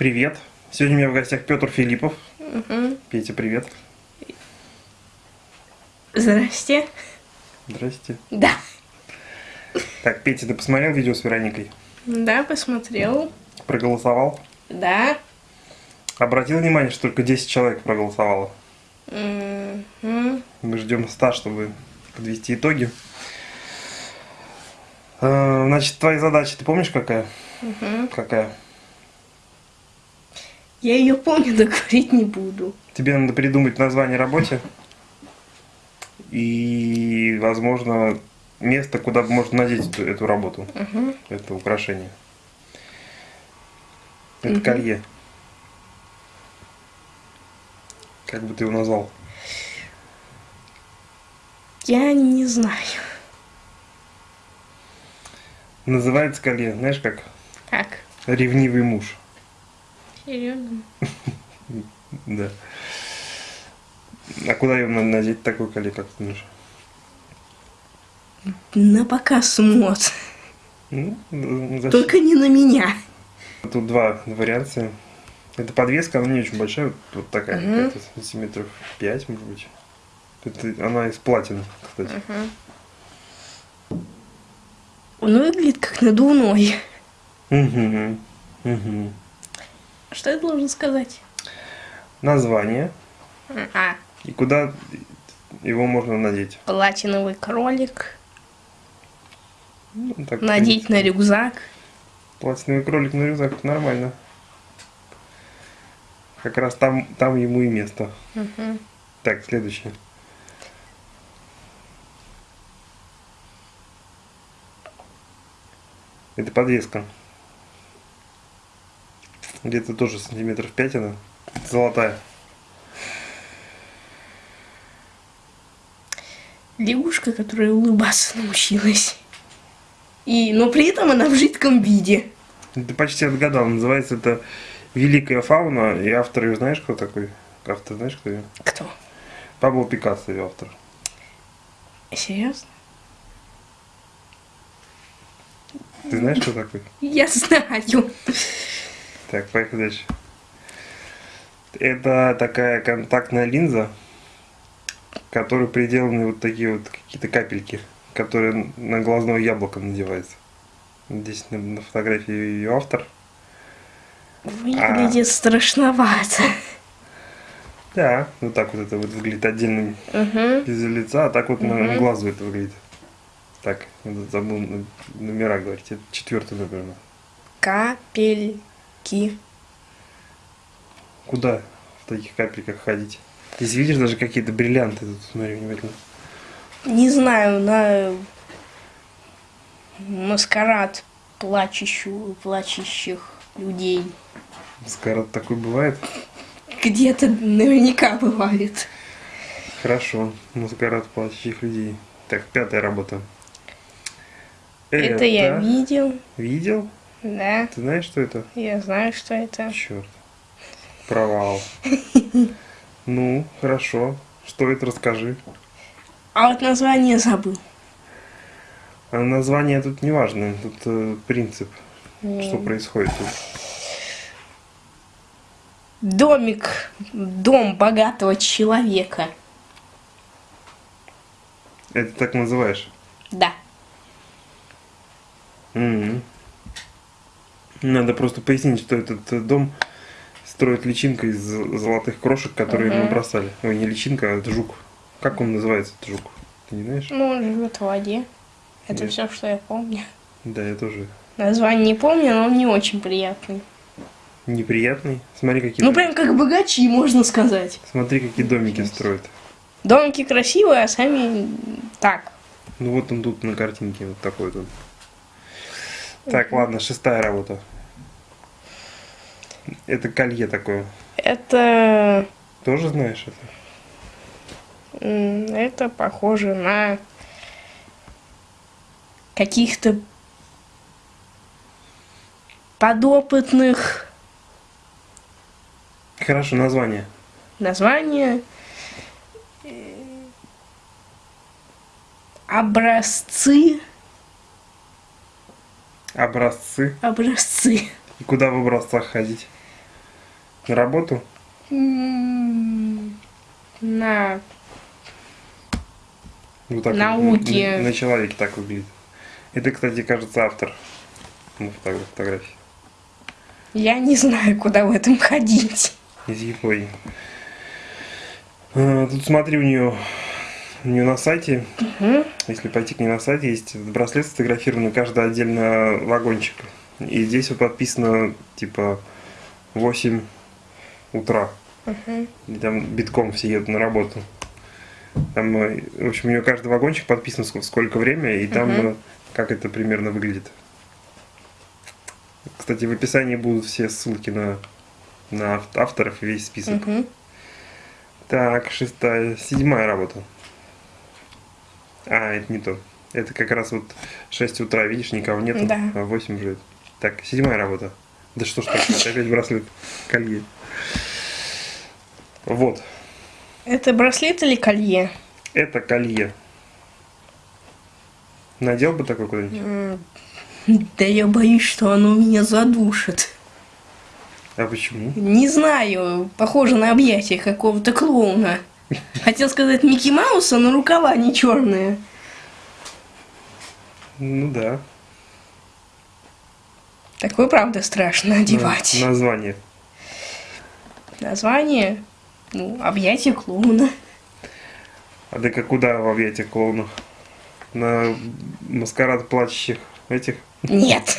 Привет. Сегодня у меня в гостях Петр Филиппов. Угу. Петя, привет. Здрасте. Здрасте. Да. Так, Петя, ты посмотрел видео с Вероникой? Да, посмотрел. Проголосовал? Да. Обратил внимание, что только 10 человек проголосовало? Мгм. Мы ждем 100, чтобы подвести итоги. Э, Значит, твоя задача, ты помнишь какая? Мгм. Какая? Я ее помню, но говорить не буду. Тебе надо придумать название работе и, возможно, место, куда можно надеть эту, эту работу, Мгм. это украшение. Это Мгм. колье. Как бы ты его назвал? Я не знаю. Называется колье, знаешь как? Как? Ревнивый муж. Серьезно? Да. А куда его надо надеть, такой колье, как ты думаешь? На показ мод. Ну, зачем? Только не на меня. Тут два варианта. Это подвеска, она не очень большая, вот, вот такая, какая-то сантиметров 5, может быть. Это, она из платины, кстати. Он выглядит как надувной. Угу. Угу. Что я должен сказать? Название А, и куда его можно надеть. платиновый кролик. Ну, так, Надеть на рюкзак. Платиновый кролик на рюкзак, нормально. Как раз там, там ему и место. Мгм. Так, следующее. Это подвеска. Где-то тоже сантиметров 5 она. Золотая. Лягушка, которая улыбаться научилась. И, но при этом она в жидком виде. Ты почти отгадал. Называется это Великая фауна. И автор ее знаешь, кто такой? Автор знаешь, кто ее? Кто? Пабло Пикассо ее автор. Серьезно? Ты знаешь, кто такой? Я знаю. Так, поехали дальше. Это такая контактная линза, к которой приделаны вот такие вот какие-то капельки, которые на глазное яблоко надеваются. Здесь на, на фотографии ее автор. Выглядит страшновато. Да, вот так вот это вот выглядит отдельным Угу. без лица, а так вот на, на глазу это выглядит. Так, забыл номера говорить. Это четвертый номер. Капельки. Куда в таких капельках ходить? Здесь видишь даже какие-то бриллианты. Тут смотри внимательно. Не знаю, на маскарад плачущих, плачущих людей. Маскарад такой бывает. Где-то наверняка бывает. Хорошо. Маскарад плачущих людей. Так, пятая работа. Это я видел. Видел? Да, Ты знаешь, что это? я знаю, что это. Черт. Провал. Ну, хорошо. Что это, расскажи. А вот название забыл. А название тут не важно. Тут э, принцип, что М. происходит тут. Домик, дом богатого человека. Это так называешь? Да. Мгм. Надо просто пояснить, что этот э, дом строит личинка из золотых крошек, которые Мгм. ему бросали. Ой, не личинка, а это жук. Как он называется, этот жук? Ты не знаешь? Ну, он живет в воде. Это Нет. все, что я помню. Да, я тоже. Название не помню, но он не очень приятный. Неприятный. Смотри, какие, Ну, прям как богачи, можно сказать. Смотри, какие домики строят. Домики красивые, а сами так. Ну вот он тут на картинке, вот такой вот. Так, ладно, шестая работа. Это колье такое. Это, Тоже знаешь это? это похоже на каких-то подопытных Хорошо, название. названия. э, Образцы. Образцы. Образцы. И куда в образцах ходить? на работу? На Вот так Науки. На, на человеке так выглядит. Это, кстати, кажется, автор фотографии. Я не знаю, куда в этом ходить. Из Японии. А, Тут смотри, у нее, у нее на сайте, если пойти к ней на сайте, есть браслет сфотографированный, каждый отдельно вагончик. И здесь вот подписано, типа, 8 утра. И там битком все едут на работу. Там, э, в общем, у нее каждый вагончик подписан ск- сколько время, и там э, как это примерно выглядит. Кстати, в описании будут все ссылки на, на ав- авторов и весь список. Мгм. Так, шестая, седьмая работа. А, это не то. Это как раз вот 6 утра, видишь, никого нету, Да. а 8 уже. Так, седьмая работа. Да что ж такое, опять браслет, колье. Вот, Это браслет или колье? это колье. Надел бы такой куда-нибудь? Да я боюсь, что оно меня задушит. А почему? Не знаю, похоже на объятие какого-то клоуна. Хотел сказать Микки Мауса, но рукава не черные. Ну да. Такое, правда, страшно одевать. На- название. Название, ну, объятие клоуна. А так а куда в объятиях клоунов? На маскарад плачущих этих? Нет.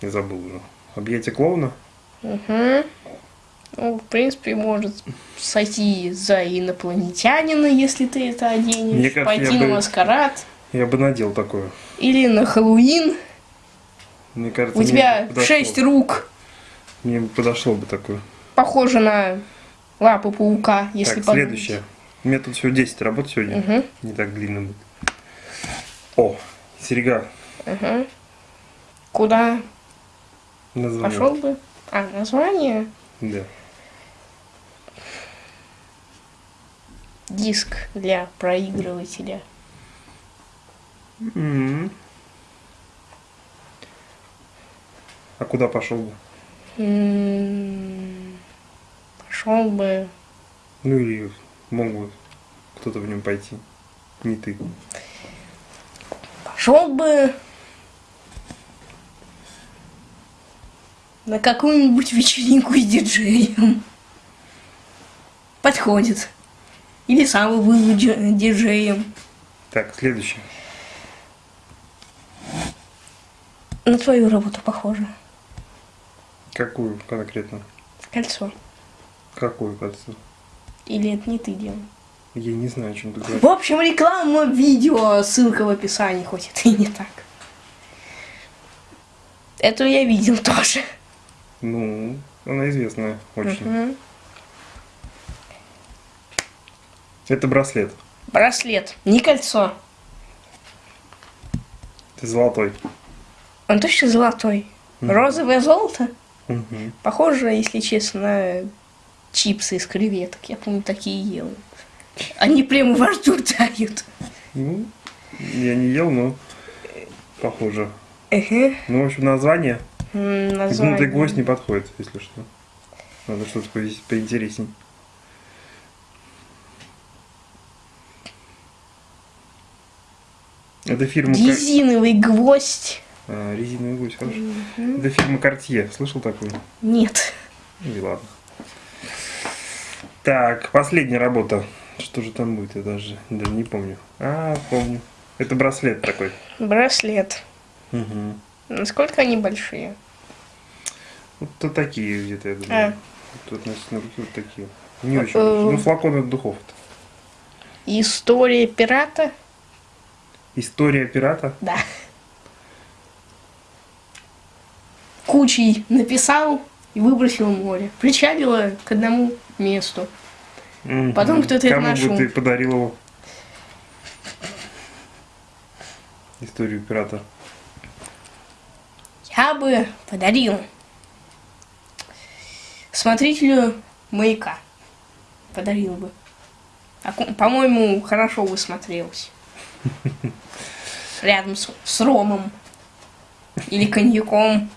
Я забыл уже. Объятие клоуна? Угу. Ну, в принципе, может сойти за инопланетянина, если ты это оденешь. Мне кажется, пойти на бы- маскарад. Я бы надел такое. Или на Хэллоуин. Мне кажется, У тебя шесть рук. Мне подошло бы такое. Похоже на лапы паука, если так, подумать. следующее. У меня тут всего 10 работ сегодня. Мгм. Не так длинно будет. О, серега. Мгм. Куда Название. пошел бы? А, название? Да. Диск для проигрывателя. М. А куда пошел бы? Пошел бы. Ну или мог бы кто-то в нем пойти. Не ты. Пошел бы на какую-нибудь вечеринку с диджеем. Подходит. Или сам был дидже- диджеем. Так, следующее. На твою работу похоже. Какую конкретно? Кольцо. Какую кольцо? Или это не ты делал? Я не знаю, о чем ты говоришь. В общем, реклама видео, ссылка в описании, хоть это и не так. Это я видел тоже. Ну, она известная очень. Мгм. Это браслет. Браслет, не кольцо. Это золотой. Он точно золотой. Розовое золото. Мгм. Похоже, если честно, на чипсы из креветок. Я помню, такие ел. Они прямо во рту тают. Ну, я не ел, но похоже. Эге. Ну, в общем, название. М, Гнутый Название. гвоздь не подходит, если что. Надо что-то по- Это фирма... Резиновый гвоздь. А, резиновый гвоздь, хорошо. Это фирма Cartier. Слышал такую? Нет. Ну и ладно. Так, последняя работа. Что же там будет, я даже, даже не помню. А, помню. Это браслет такой. Браслет. Угу. Насколько они большие? Вот то такие где-то, я думаю. А. Тут значит, на руке вот такие. Не очень. э, большие. Ну, флакон от духов. История пирата? История пирата. Да. Кучей написал и выбросил в море. Причалила к одному месту. Мгм. Потом кто-то это Кому нашел. бы ты подарил его? Историю пирата. Я бы подарил смотрителю маяка. Подарил бы. А По-моему, хорошо бы смотрелся. Рядом с, с ромом. Или коньяком.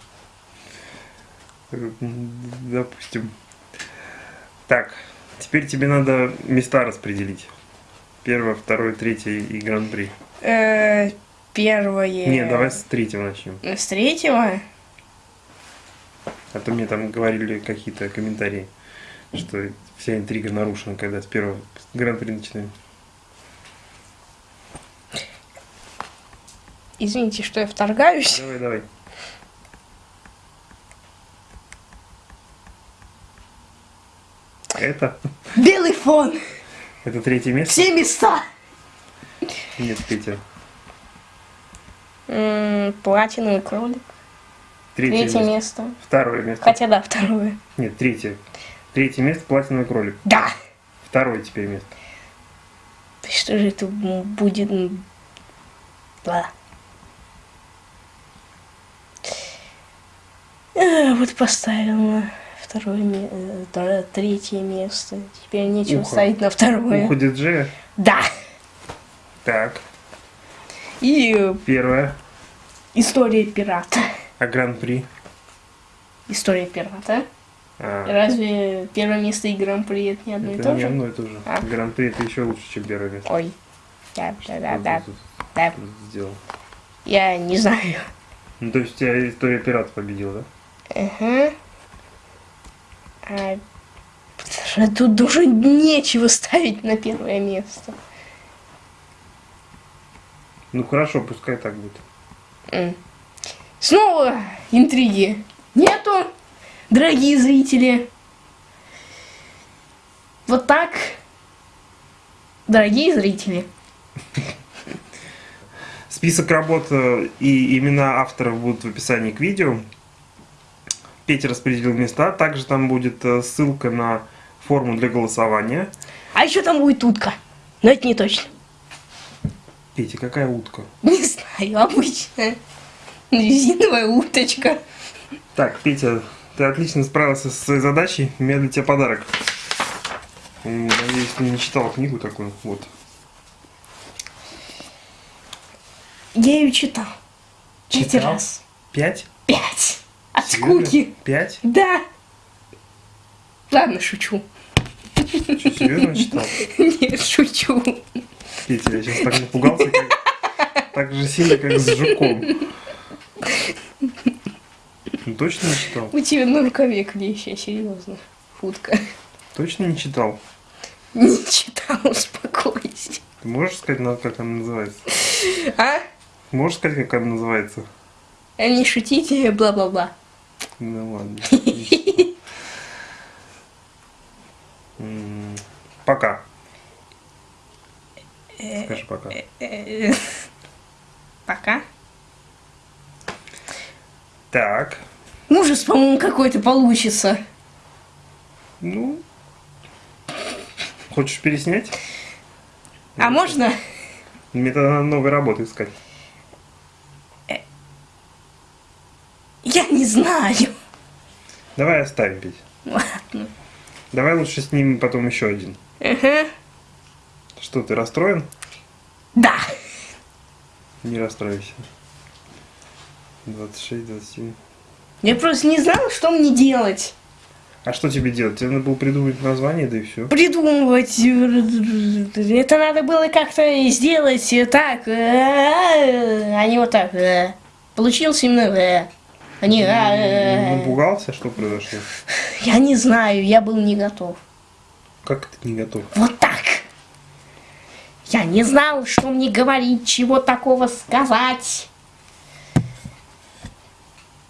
Допустим. Так, теперь тебе надо места распределить. Первое, второе, третье и гран-при. Э, Первое. Не, давай с третьего начнем. С третьего? А то мне там говорили какие-то комментарии, что вся интрига нарушена, когда с первого гран-при начинаем. Извините, что я вторгаюсь. Давай, давай. Это? Белый фон. Это третье место? Все места. Нет. М, Платиновый кролик. Третье, Третье место. место. Второе место. Хотя да, второе. Нет, третье. Третье место платиновый кролик. Да. Второе теперь место. Что же это будет? м, Ладно. Э, Вот поставил на второе ме- э, тр- третье место. Теперь нечего Ухо. ставить на второе. Ухо диджея. Да. Так. И э, Первое. история пирата. А гран-при? История пирата. А, Разве первое место и гран-при это не одно и это то не же? одно и то же. А. Гран-при это еще лучше, чем первое место. Ой. Да, да, да, да, да. Сделал. Я не знаю. Ну, то есть у тебя история пирата победила, да? Ага. А, тут уже нечего ставить на первое место. Ну хорошо, пускай так будет. Снова интриги. Нету, дорогие зрители. Вот так, дорогие зрители. Список работ э, и имена авторов будут в описании к видео. Петя распределил места. Также там будет э, ссылка на форму для голосования. А еще там будет утка. Но это не точно. Петя, какая утка? Не знаю, обычная. Резиновая уточка. Так, Петя, ты отлично справился со своей задачей. У меня для тебя подарок. Надеюсь, ты не читал книгу такую. Вот. Я ее читал. Пять Читал? раз. Пять? От скуки. Пять? Да. Ладно, шучу. Что, серьезно читал? Нет, шучу. Петя, я сейчас так напугался, как... так же сильно, как с жуком. Ну, точно не читал? У тебя на рукаве клеща, серьезно. Футка. Точно не читал? Не читал, успокойся. Ты можешь сказать, как она называется? А? Можешь сказать, как она называется? А не шутите, бла-бла-бла. Ну ладно. Пока. Скажи пока. Э, Пока. Так. Ужас, по-моему, какой-то получится. Ну. Хочешь переснять? А можно? Мне тогда надо новой работы искать. Я не знаю. Давай оставим, Петь. Ладно. Давай лучше снимем потом еще один. Ага. Что, ты расстроен? Да. Не расстроишься. 26, 27. Я просто не знала, что мне делать. А что тебе делать? Тебе надо было придумать название, да и все. Придумывать. Это надо было как-то сделать так. А не вот так. Получился именно. А не... Напугался, что произошло? Я не знаю, я был не готов. Как ты не готов? Вот так. Я не знал, что мне говорить, чего такого сказать.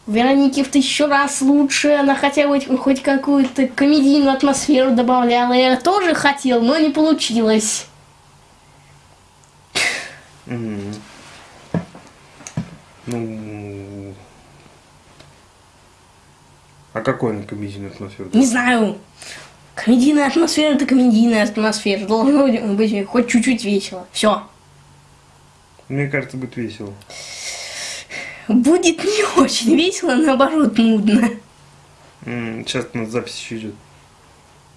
Веронике в тысячу раз лучше, она хотя бы хоть какую-то комедийную атмосферу добавляла. Я тоже хотел, но не получилось. М. Ну... Какой на комедийную атмосферу? Не знаю. Комедийная атмосфера это комедийная атмосфера. Должно быть хоть чуть-чуть весело. Все. Мне кажется, будет весело. Будет не очень весело, наоборот нудно. Сейчас у нас запись еще идет.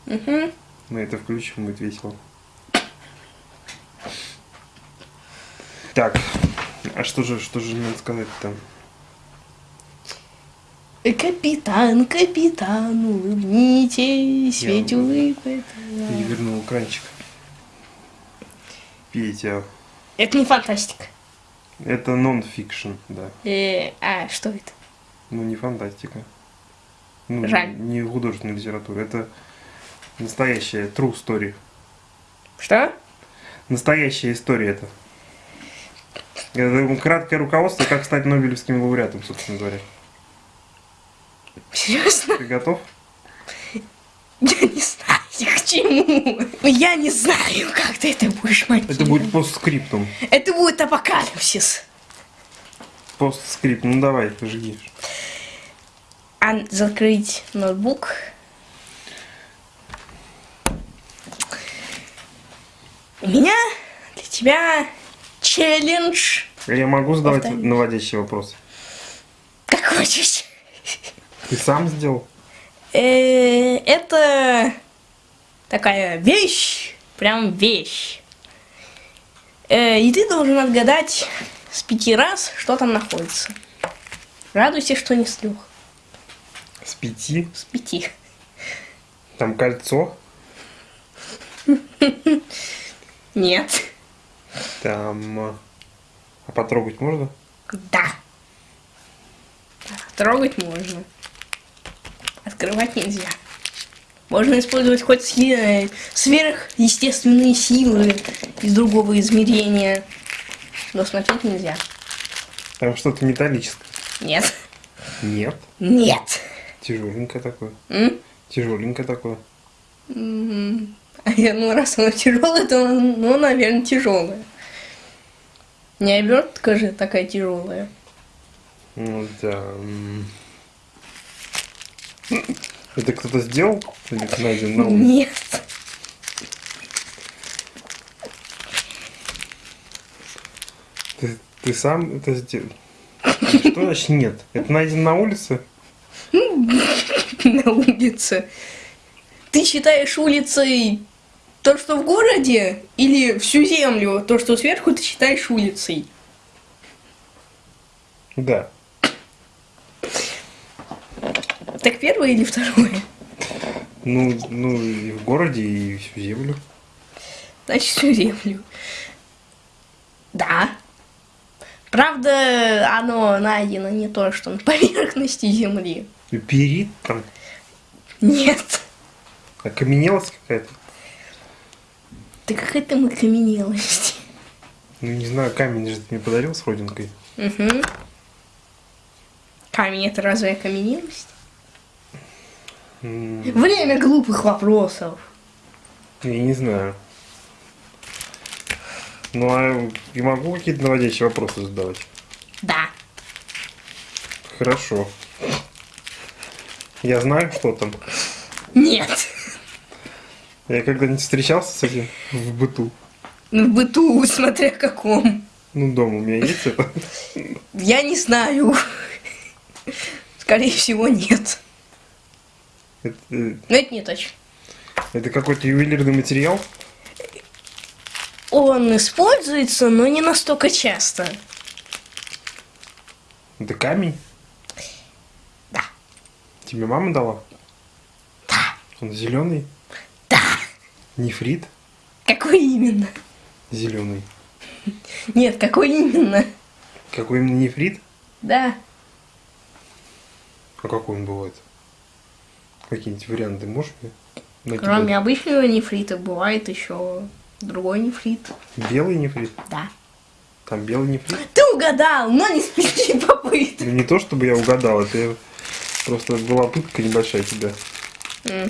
Угу. Мы это включим, будет весело. Так, а что же, что же надо сказать там? Капитан, капитан, улыбнитесь, Я ведь улыбка. Перевернул экранчик. Петя. Это не фантастика. Это нон-фикшн, да. Э, а что это? Ну, не фантастика. Ну, Жаль. не художественная литература. Это настоящая true story. Что? Настоящая история это. Это краткое руководство, как стать Нобелевским лауреатом, собственно говоря. Серьезно? Ты готов? Я не знаю, к чему. Я не знаю, как ты это будешь монтировать. Это будет постскриптум. Это будет апокалипсис. Постскрипт. Ну давай, жги. А закрыть ноутбук. У меня для тебя челлендж. Я могу задавать наводящие вопросы? Как хочешь. Ты сам сделал? Э, Это такая вещь, прям вещь. Э, И ты должен отгадать с пяти раз, что там находится. Радуйся, что не с трех, С пяти? с пяти. Там кольцо? Нет. Там... э, А потрогать можно? Да. Трогать можно. Открывать нельзя. Можно использовать хоть си- сверхъестественные силы из другого измерения. Но смотреть нельзя. Там что-то металлическое. Нет. Нет. Нет. Тяжеленькое такое. М? Тяжеленькое такое. М, А я, ну, раз оно тяжелое, то оно, ну, наверное, тяжелое. Не обертка же такая тяжелая. Ну да. Это кто-то сделал? Найден на улице? Нет. Ты, ты сам это сделал? Что значит нет? Это найден на улице? на улице. Ты считаешь улицей то, что в городе, или всю землю, то, что сверху, ты считаешь улицей? Да. Так первое или второе? Ну, ну и в городе, и всю землю. Значит, всю землю. Да. Правда, оно найдено не то, что на поверхности земли. И Перит там, Нет. окаменелость какая-то. Ты какая там окаменелость. Ну, не знаю, камень же ты мне подарил с родинкой. Угу. Камень это разве окаменелость? Время глупых вопросов. Я не знаю. Ну, а я могу какие-то наводящие вопросы задавать? Да. Хорошо. Я знаю, что там. Нет. Я когда-нибудь встречался с этим в быту. Ну, в быту, смотря каком. Ну, дома у меня есть это. Я не знаю. Скорее всего, нет. Это, э, Но это не точно. это какой-то ювелирный материал. Он используется, но не настолько часто. Это камень. Да. Тебе мама дала? Да. Он зеленый? Да. Нефрит? Какой именно? Зеленый. Нет, какой именно? Какой именно нефрит? Да. А какой он бывает? Какие-нибудь варианты можешь мне накидать? Кроме обычного нефрита бывает еще другой нефрит. Белый нефрит? Да. Там белый нефрит? Ты угадал, но не с пяти попыток. Ну, не то, чтобы я угадал, это просто была пытка небольшая тебя. М.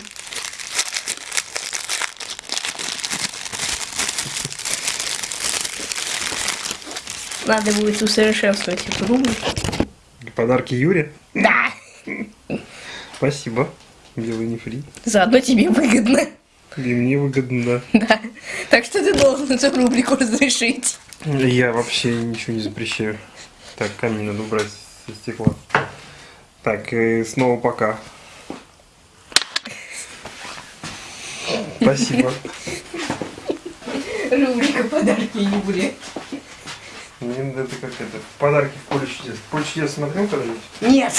Надо будет усовершенствовать эту рубрику. Подарки Юре? Да. Спасибо. Белый нефрит. Заодно тебе выгодно. И мне выгодно, да. Да. Так что ты должен эту рубрику разрешить. Я вообще ничего не запрещаю. Так, камень надо убрать со стекла. Так, и снова пока. Спасибо. Рубрика подарки Юле. Мне это как это, подарки в поле чудес. Поле чудес смотрел когда-нибудь? Нет.